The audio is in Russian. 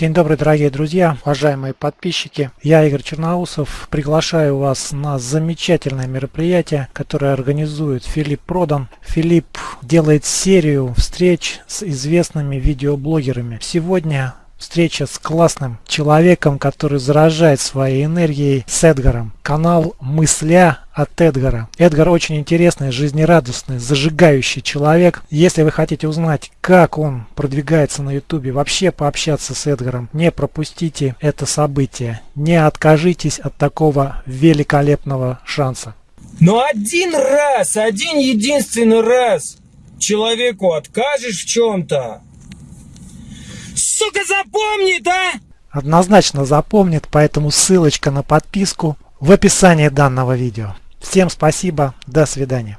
День добрый, дорогие друзья, уважаемые подписчики. Я Игорь Черноусов. Приглашаю вас на замечательное мероприятие, которое организует Филипп Продан. Филипп делает серию встреч с известными видеоблогерами. Сегодня встреча с классным человеком, который заражает своей энергией с Эдгаром. Канал «Мысля» от Эдгара. Эдгар очень интересный, жизнерадостный, зажигающий человек. Если вы хотите узнать, как он продвигается на ютубе, вообще пообщаться с Эдгаром, не пропустите это событие. Не откажитесь от такого великолепного шанса. Но один раз, один единственный раз человеку откажешь в чем-то, сука, запомнит, а? Однозначно запомнит, поэтому ссылочка на подписку в описании данного видео. Всем спасибо, до свидания.